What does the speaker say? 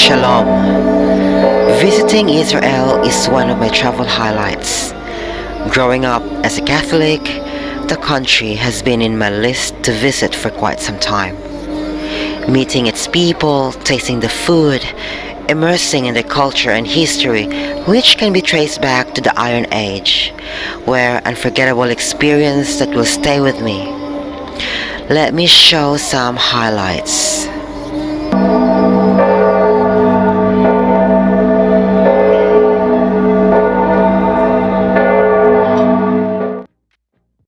Shalom. Visiting Israel is one of my travel highlights. Growing up as a Catholic, the country has been in my list to visit for quite some time. Meeting its people, tasting the food, immersing in the culture and history, which can be traced back to the Iron Age, were unforgettable experience that will stay with me. Let me show some highlights.